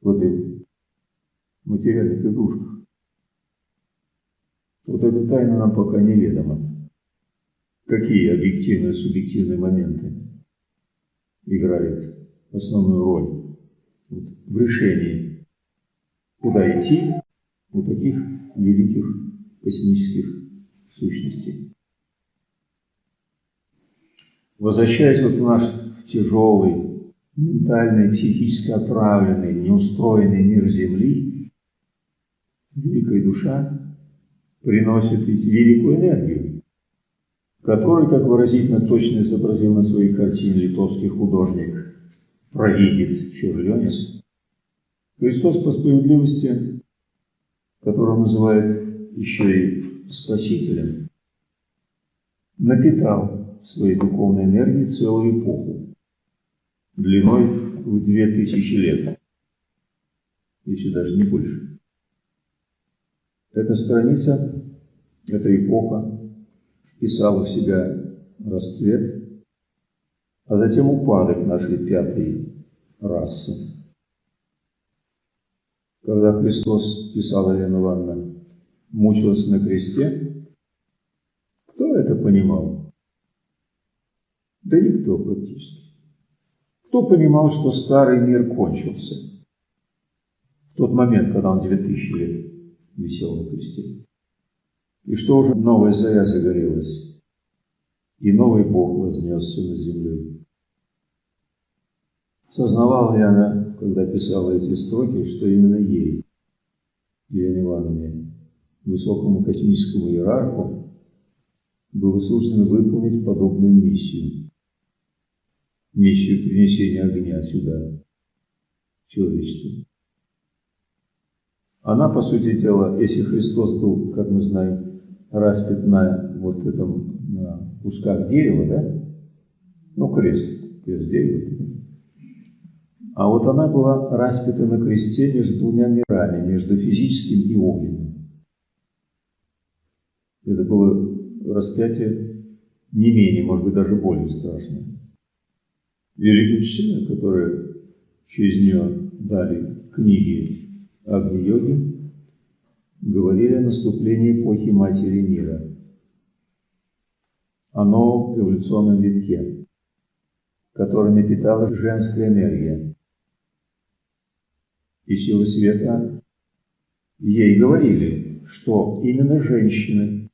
в этой материальных игрушках. Вот эта тайна нам пока неведома какие объективные и субъективные моменты играют основную роль в решении, куда идти у таких великих космических сущностей. Возвращаясь вот в наш тяжелый, ментальный, психически отравленный, неустроенный мир Земли, великая душа приносит великую энергию который, как выразительно точно изобразил на своей картине литовский художник провидец Черленец, Христос по справедливости, которого называют еще и Спасителем, напитал своей духовной энергией целую эпоху, длиной в две тысячи лет, если даже не больше. Эта страница, эта эпоха вписала в себя расцвет, а затем упадок нашей пятой расы. Когда Христос, писала Елена Ивановна, мучился на кресте, кто это понимал? Да никто практически. Кто понимал, что старый мир кончился? В тот момент, когда он 2000 лет висел на кресте. И что уже новая заря загорелась, и новый Бог вознесся на землю. Сознавала ли она, когда писала эти строки, что именно ей, Елене Ивановне, высокому космическому иерарху, было суждено выполнить подобную миссию. Миссию принесения огня сюда, человечеству. Она, по сути дела, если Христос был, как мы знаем, распят на вот этом, на кусках дерева, да? Ну, крест, крест дерева. А вот она была распята на кресте между двумя мирами, между физическим и огненным. Это было распятие не менее, может быть, даже более страшное. Великий учителя, которые через нее дали книги Агни-йоги, говорили о наступлении эпохи Матери Мира, о новом эволюционном витке, который напитала женская энергия. И силы света ей говорили, что именно женщины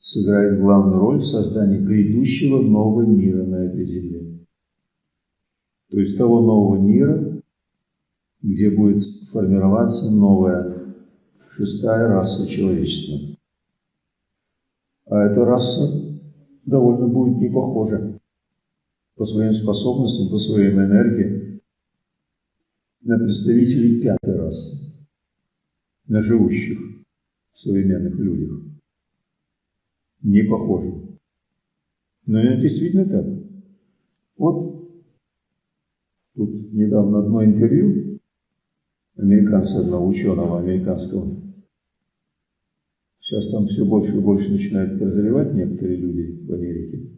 сыграют главную роль в создании грядущего нового мира на этой земле. То есть того нового мира, где будет формироваться новая шестая раса человечества. А эта раса довольно будет не похожа по своим способностям, по своей энергии на представителей пятой расы, на живущих современных людях. Не похожа. Но это действительно так. Вот тут недавно одно интервью американца, одного ученого американского, Сейчас там все больше и больше начинают прозревать некоторые люди в Америке.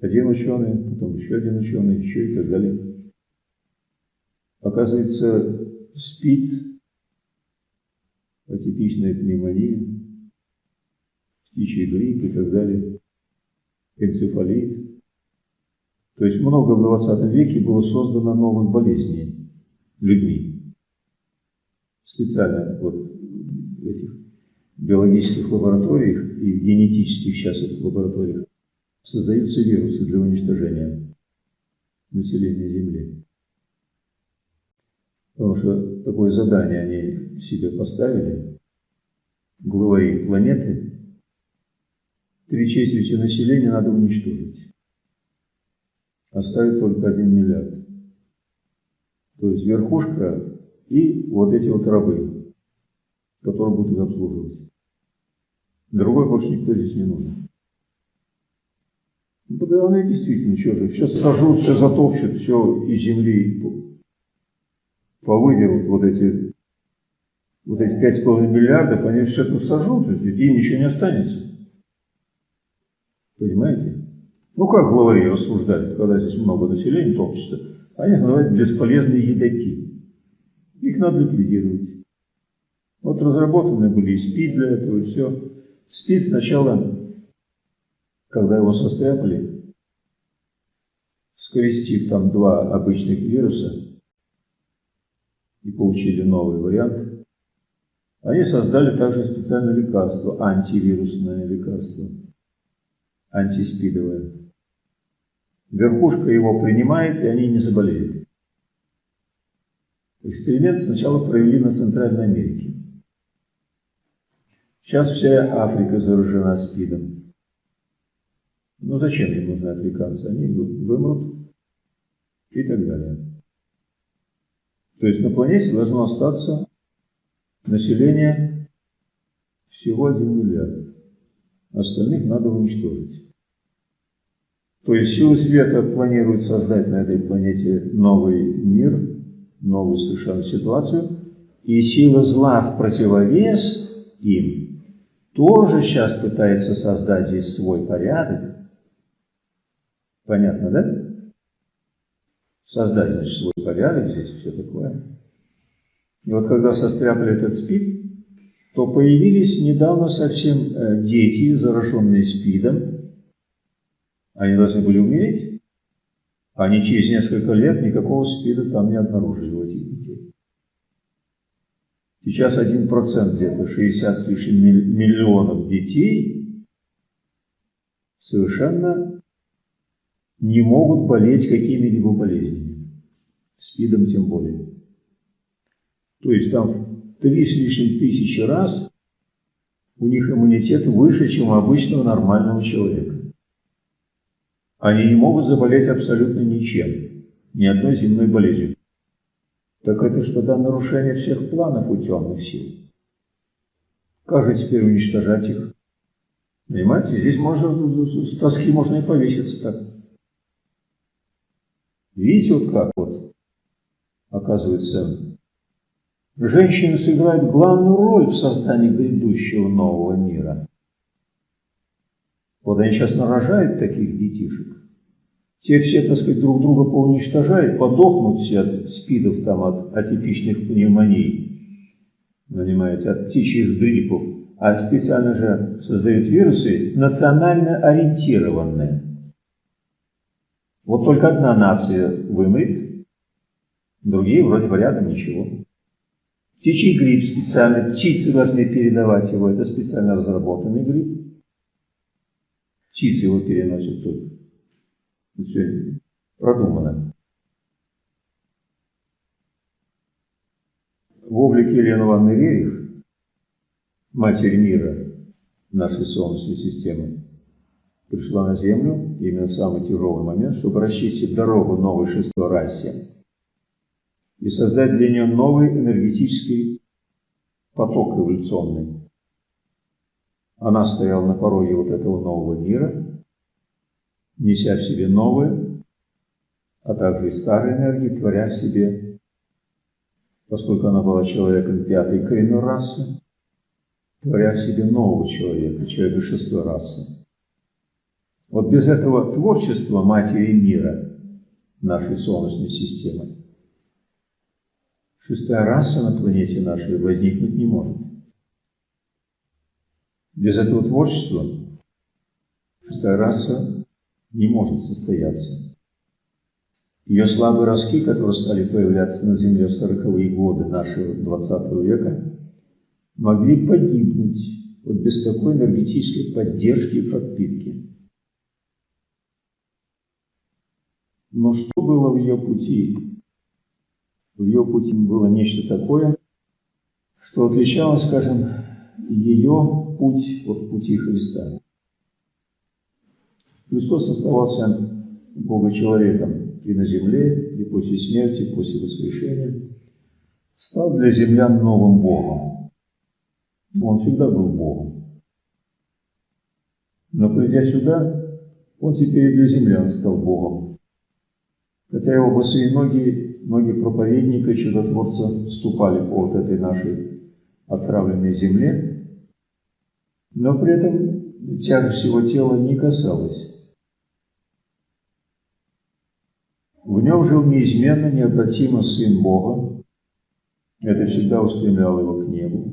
Один ученый, потом еще один ученый, еще и так далее. Оказывается, спит, атипичная пневмония, птичий грипп и так далее, энцефалит. То есть много в 20 веке было создано новых болезней людьми. Специально вот этих биологических лабораториях и в генетических сейчас лабораториях создаются вирусы для уничтожения населения Земли. Потому что такое задание они себе поставили, главари планеты, три четверти населения надо уничтожить. Оставить только один миллиард. То есть верхушка и вот эти вот рабы, которые будут их обслуживать. Другой больше никто здесь не нужен. Ну, да она действительно, что же, все сожрут, все затопчут, все из земли повыдерут вот эти вот эти пять с половиной миллиардов, они все это сожрут, и ничего не останется. Понимаете? Ну как главари рассуждают, когда здесь много населения топчется, они называют бесполезные едоки. Их надо ликвидировать. Вот разработаны были и СПИД для этого, и все. Спит сначала, когда его состряпали, скрестив там два обычных вируса и получили новый вариант, они создали также специальное лекарство, антивирусное лекарство, антиспидовое. Верхушка его принимает, и они не заболеют. Эксперимент сначала провели на Центральной Америке. Сейчас вся Африка заражена СПИДом. Ну зачем им нужны африканцы? Они вымрут и так далее. То есть на планете должно остаться население всего 1 миллиард. Остальных надо уничтожить. То есть силы света планируют создать на этой планете новый мир, новую совершенно ситуацию, и сила зла в противовес им тоже сейчас пытается создать здесь свой порядок. Понятно, да? Создать, значит, свой порядок здесь, все такое. И вот когда состряпали этот спид, то появились недавно совсем э, дети, зараженные СПИДом. Они должны были умереть. Они через несколько лет никакого СПИДа там не обнаружили. Сейчас 1% где-то, 60 с лишним миллионов детей совершенно не могут болеть какими-либо болезнями. СПИДом тем более. То есть там три с лишним тысячи раз у них иммунитет выше, чем у обычного нормального человека. Они не могут заболеть абсолютно ничем, ни одной земной болезнью. Так это что тогда нарушение всех планов у темных сил. Как же теперь уничтожать их? Понимаете, здесь можно, с тоски можно и повеситься так. Видите, вот как вот, оказывается, Женщины сыграют главную роль в создании грядущего нового мира. Вот они сейчас нарожают таких детишек. Те все, так сказать, друг друга поуничтожают, подохнут все от спидов, там, от атипичных пневмоний, понимаете, от птичьих гриппов. А специально же создают вирусы национально ориентированные. Вот только одна нация вымрет, другие вроде бы рядом ничего. Птичий грипп специально, птицы должны передавать его, это специально разработанный грипп. Птицы его переносят тут. Все продумано. В облике Елены Ивановны Рерих, матери мира нашей Солнечной системы, пришла на Землю именно в самый тяжелый момент, чтобы расчистить дорогу новой шестой расе и создать для нее новый энергетический поток эволюционный. Она стояла на пороге вот этого нового мира, неся в себе новое, а также и старые энергии, творя в себе, поскольку она была человеком пятой коренной расы, творя в себе нового человека, человека шестой расы. Вот без этого творчества Матери мира нашей Солнечной системы шестая раса на планете нашей возникнуть не может. Без этого творчества шестая раса не может состояться. Ее слабые ростки, которые стали появляться на Земле в сороковые годы нашего 20 века, могли погибнуть вот без такой энергетической поддержки и подпитки. Но что было в ее пути? в ее пути было нечто такое, что отличало, скажем, ее путь от пути Христа. Христос оставался Бога-человеком и на земле, и после смерти, и после воскрешения. Стал для землян новым Богом. Он всегда был Богом. Но придя сюда, он теперь для землян стал Богом. Хотя его босые ноги многие проповедники, чудотворцы вступали по вот этой нашей отравленной земле, но при этом тяжесть его тела не касалась. В нем жил неизменно, необратимо Сын Бога. Это всегда устремляло его к небу.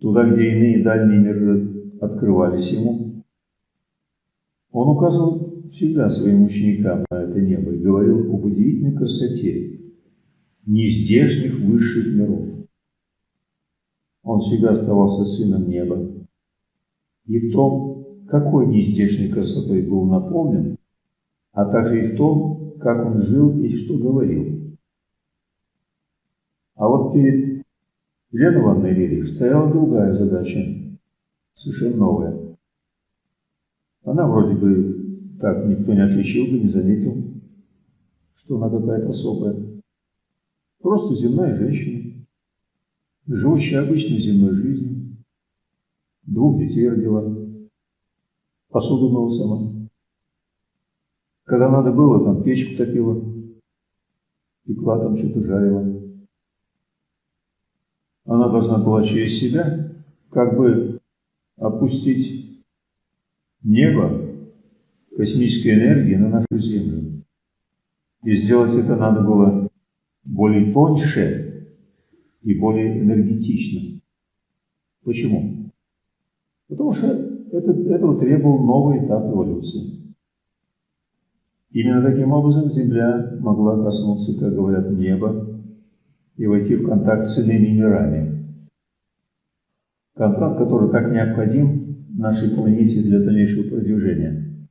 Туда, где иные дальние миры открывались ему. Он указывал всегда своим ученикам на это небо и говорил об удивительной красоте нездешних высших миров. Он всегда оставался сыном неба. И в том, какой нездешней красотой был наполнен, а также и в том, как он жил и что говорил. А вот перед Еленой Ивановной стояла другая задача, совершенно новая. Она вроде бы так никто не отличил бы, не заметил, что она какая-то особая. Просто земная женщина, живущая обычной земной жизнью, двух детей родила, посуду мыла сама. Когда надо было, там печку топила, пекла там что-то жарила. Она должна была через себя как бы опустить небо космической энергии на нашу Землю. И сделать это надо было более тоньше и более энергетично. Почему? Потому что это, этого требовал новый этап эволюции. Именно таким образом Земля могла коснуться, как говорят, неба и войти в контакт с иными мирами. Контакт, который так необходим нашей планете для дальнейшего продвижения.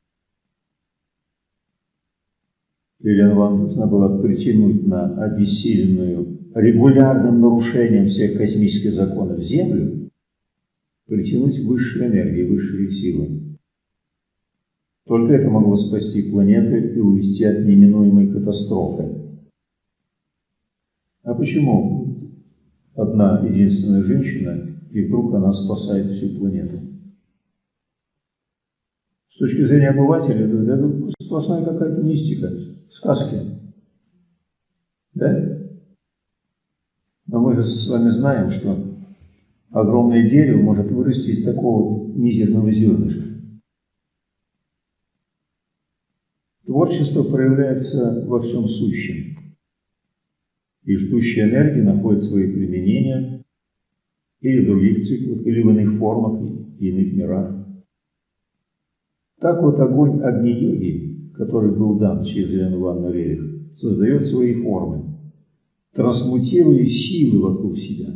Елена Ван должна была притянуть на обессиленную регулярным нарушением всех космических законов Землю, притянуть высшие энергии, высшие силы. Только это могло спасти планеты и увести от неминуемой катастрофы. А почему одна единственная женщина, и вдруг она спасает всю планету? С точки зрения обывателя, это, сплошная какая-то мистика, сказки. Да? Но мы же с вами знаем, что огромное дерево может вырасти из такого мизерного зернышка. Творчество проявляется во всем сущем, и ждущая энергия находит свои применения или в других циклах, или в иных формах и иных мирах. Так вот огонь Агни-йоги, который был дан через Елену Ивановну Рерих, создает свои формы, трансмутируя силы вокруг себя.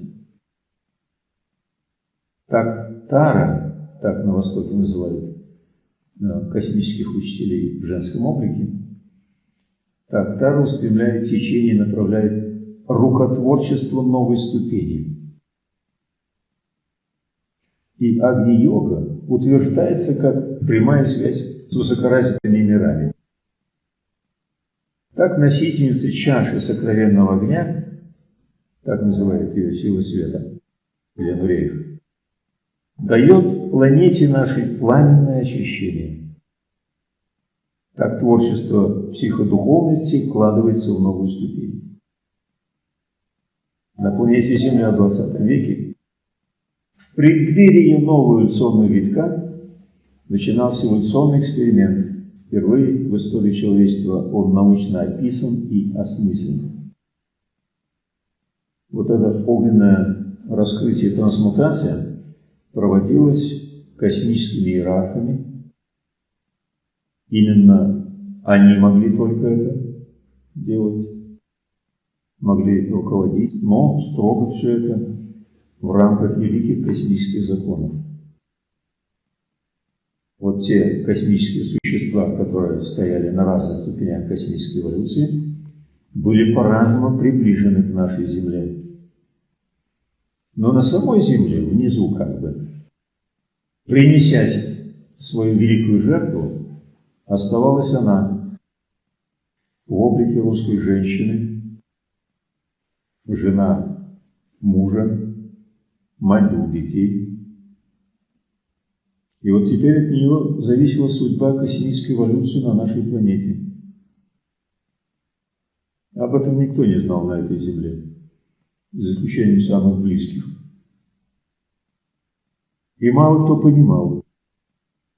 Так Тара, так на Востоке называют, космических учителей в женском облике, так Тара устремляет течение, направляет рукотворчество новой ступени. И Агни-йога утверждается как прямая связь с высокоразвитыми мирами. Так носительница чаши сокровенного огня, так называет ее сила света, Елена Реев, дает планете нашей пламенное очищение. Так творчество психодуховности вкладывается в новую ступень. На планете Земля в 20 веке в преддверии нового эволюционного витка начинался эволюционный эксперимент. Впервые в истории человечества он научно описан и осмыслен. Вот это огненное раскрытие трансмутация проводилась космическими иерархами. Именно они могли только это делать, могли руководить, но строго все это в рамках великих космических законов. Вот те космические существа, которые стояли на разных ступенях космической эволюции, были по-разному приближены к нашей Земле. Но на самой Земле, внизу как бы, принеся свою великую жертву, оставалась она в облике русской женщины, жена мужа, мать двух детей. И вот теперь от нее зависела судьба космической эволюции на нашей планете. Об этом никто не знал на этой Земле за исключением самых близких. И мало кто понимал,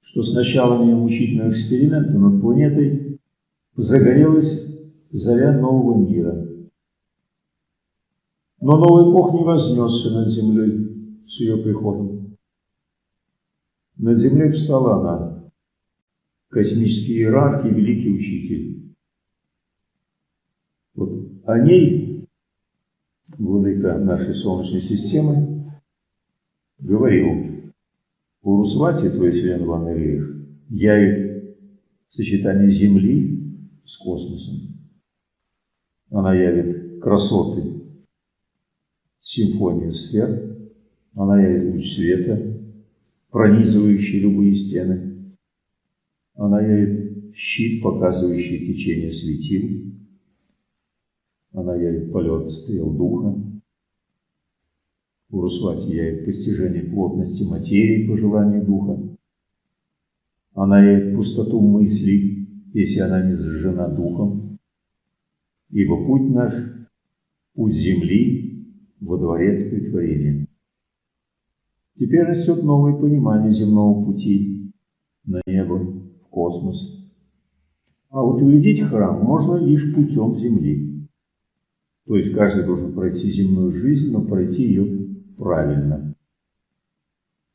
что с началом мучительного эксперимента над планетой загорелась заря нового мира. Но новый Бог не вознесся над землей с ее приходом. Над землей встала она, космический иерарх и великий учитель. Вот о ней владыка нашей Солнечной системы, говорил, Урусвати, то есть Лен Ван Ильев, явит сочетание Земли с космосом. Она явит красоты, симфонию сфер, она явит луч света, пронизывающий любые стены. Она явит щит, показывающий течение светил. Она явит полет стрел духа. Урусвати явит постижение плотности материи по желанию духа. Она явит пустоту мыслей, если она не зажжена духом. Ибо путь наш – путь земли во дворец притворения. Теперь растет новое понимание земного пути на небо, в космос. А утвердить храм можно лишь путем земли. То есть каждый должен пройти земную жизнь, но пройти ее правильно,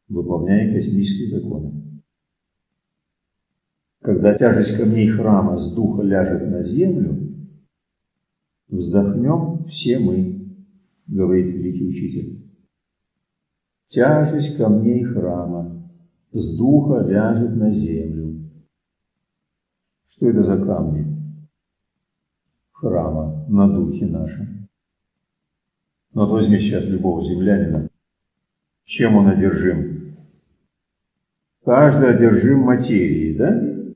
выполняя космические законы. Когда тяжесть камней храма с духа ляжет на землю, вздохнем все мы, говорит великий учитель. Тяжесть камней храма с духа ляжет на землю. Что это за камни? Храма на духе нашем. Вот возьми сейчас любого землянина, чем он одержим? Каждый одержим материей, да?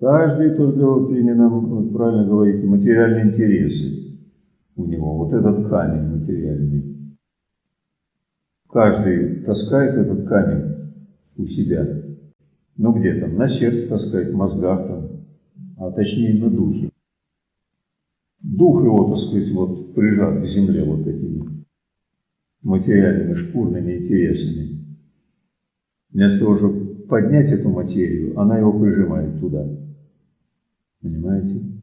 Каждый только, вот именно, вот правильно говорите, материальные интересы у него. Вот этот камень материальный. Каждый таскает этот камень у себя. Ну где там? На сердце таскает, в мозгах там, а точнее на духе. Дух его, так сказать, вот прижат к земле вот этими материальными шкурными интересами. Вместо того, чтобы поднять эту материю, она его прижимает туда. Понимаете?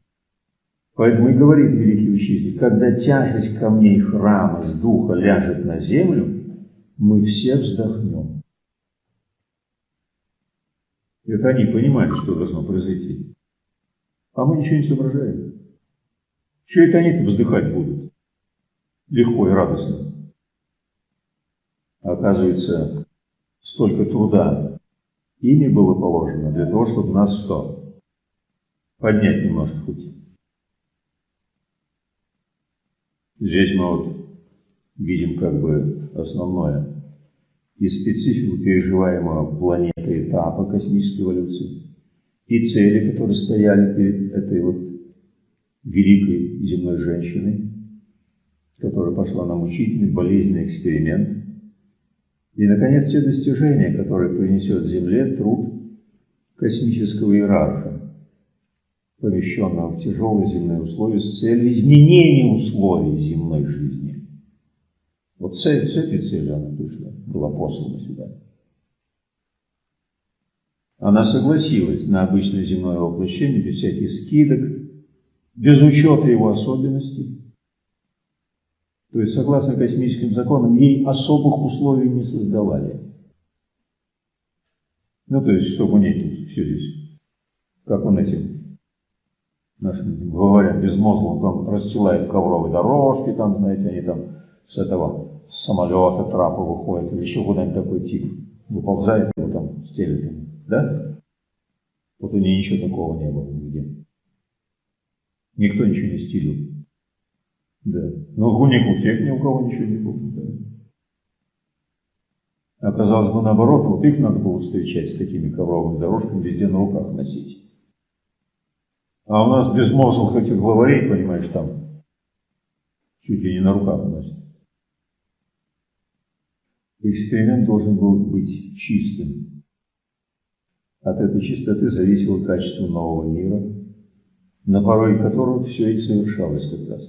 Поэтому и говорит великий учитель, когда тяжесть камней храма с духа ляжет на землю, мы все вздохнем. Это они понимают, что должно произойти. А мы ничего не соображаем. Что это они-то вздыхать будут? Легко и радостно. Оказывается, столько труда ими было положено для того, чтобы нас что? поднять немножко хоть. Здесь мы вот видим как бы основное и специфику переживаемого планеты этапа космической эволюции, и цели, которые стояли перед этой вот великой земной женщиной, которая пошла на мучительный, болезненный эксперимент, и, наконец, те достижения, которые принесет Земле труд космического иерарха, помещенного в тяжелые земные условия с целью изменения условий земной жизни. Вот цель, с этой целью она пришла, была послана сюда. Она согласилась на обычное земное воплощение без всяких скидок, без учета его особенностей. То есть, согласно космическим законам, ей особых условий не создавали. Ну, то есть, чтобы у ней тут все здесь, как он этим нашим говорят безмозглым, там расстилают ковровые дорожки, там, знаете, они там с этого с самолета трапа выходят, или еще куда-нибудь такой тип выползает, его там стелит, да? Вот у нее ничего такого не было нигде. Никто ничего не стелил. Да. Но у них у всех ни у кого ничего не было. Да. Оказалось бы наоборот, вот их надо было встречать с такими ковровыми дорожками, везде на руках носить. А у нас безмозглых этих главарей, понимаешь, там чуть ли не на руках носят. Эксперимент должен был быть чистым. От этой чистоты зависело качество нового мира, на пороге которого все и совершалось как раз.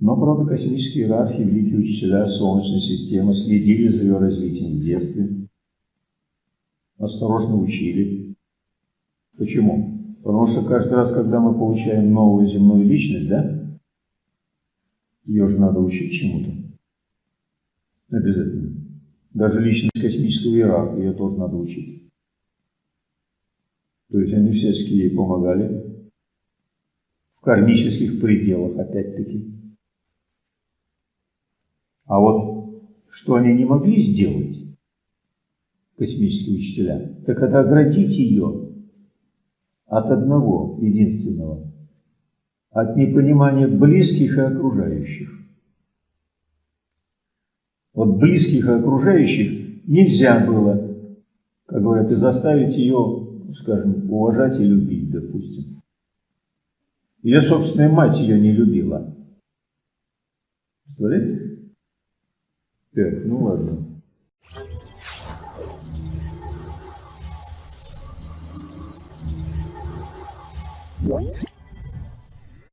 Но, правда, космические иерархии, великие учителя Солнечной системы следили за ее развитием в детстве, осторожно учили. Почему? Потому что каждый раз, когда мы получаем новую земную личность, да, ее же надо учить чему-то. Обязательно. Даже личность космического иерарха, ее тоже надо учить. То есть они всячески ей помогали. В кармических пределах, опять-таки. А вот что они не могли сделать, космические учителя, так это оградить ее от одного единственного, от непонимания близких и окружающих. Вот близких и окружающих нельзя было как говорят, и заставить ее, скажем, уважать и любить, допустим. Ее собственная мать ее не любила. Представляете? Так, ну ладно. What?